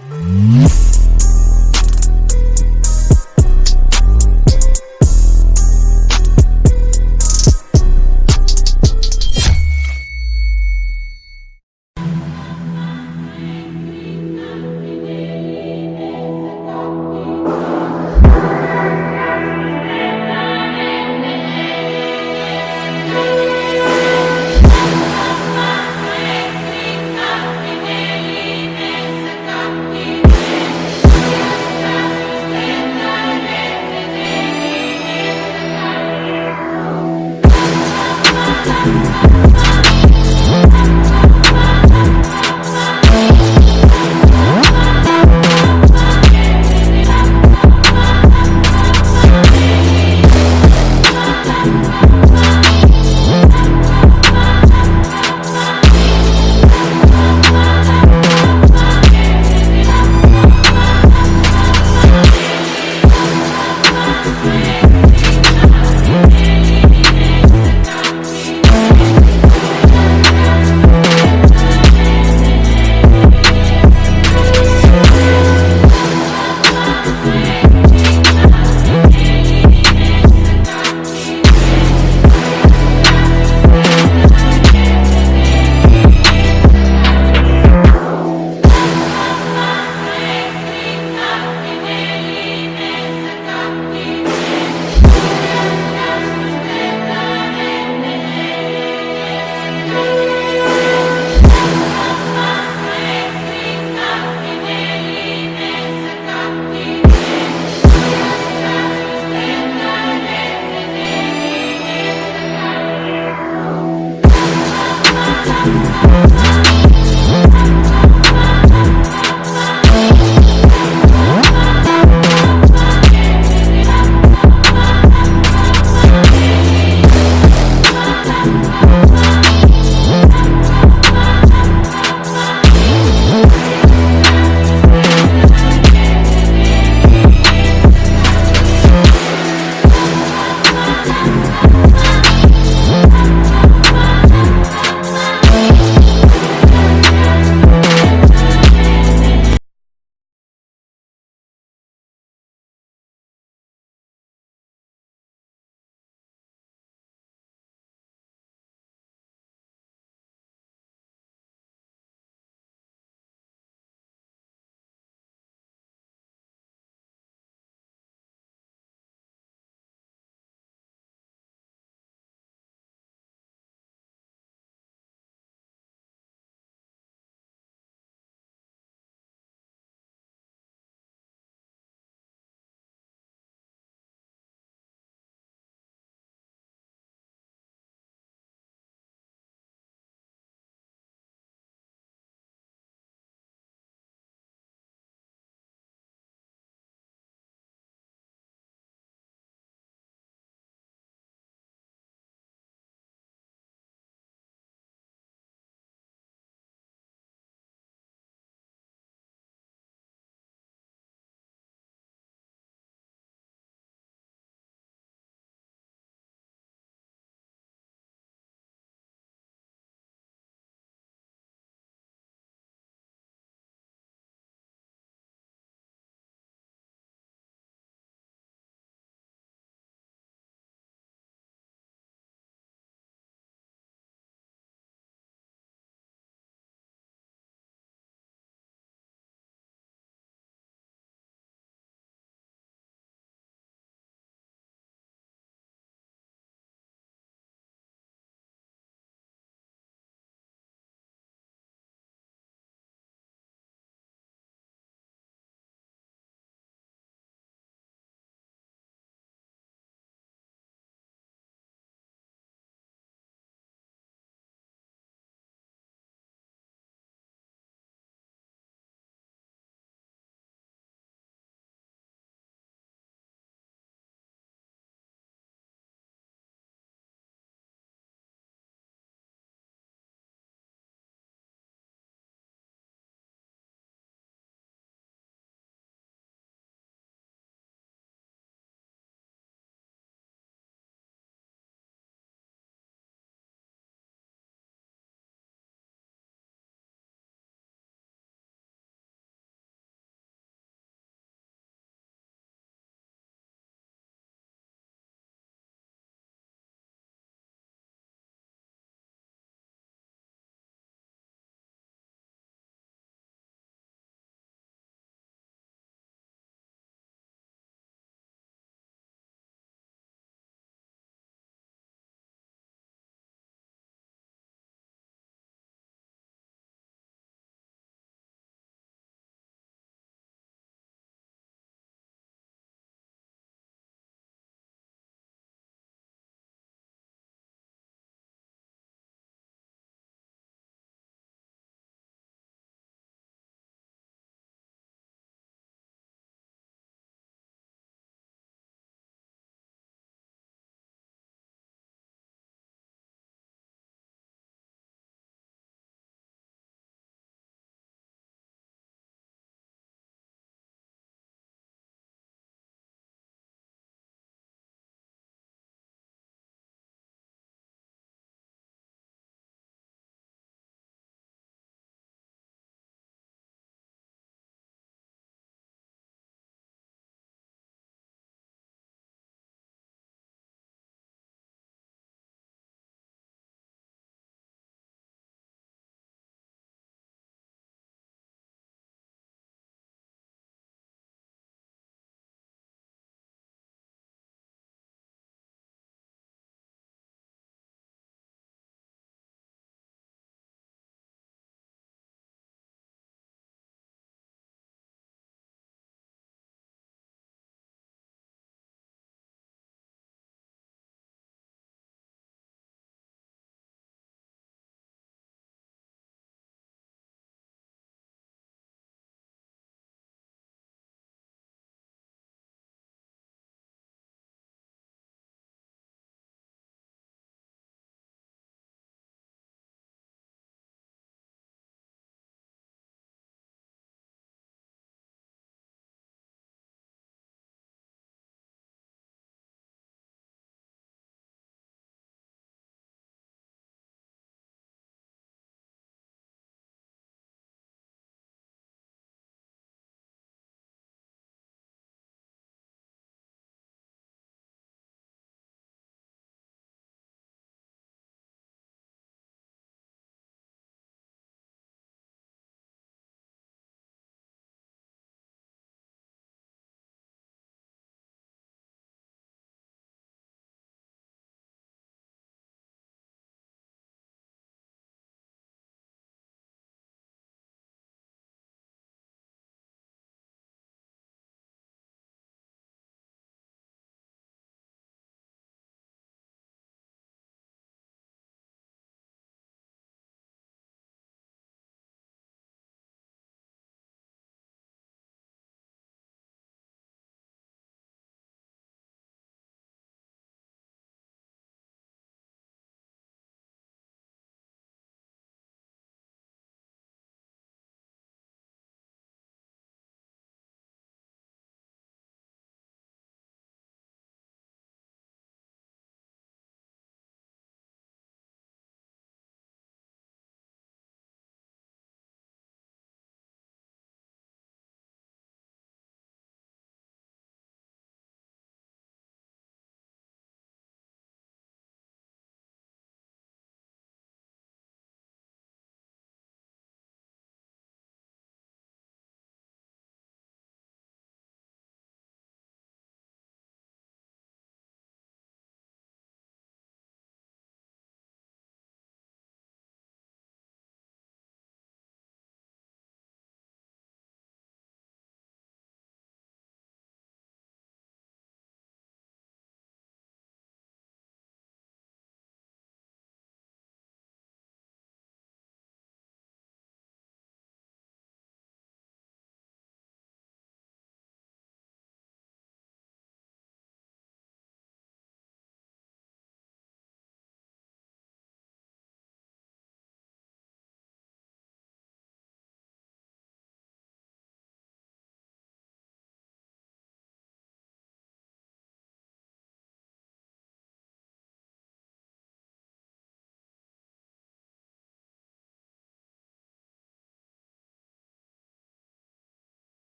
you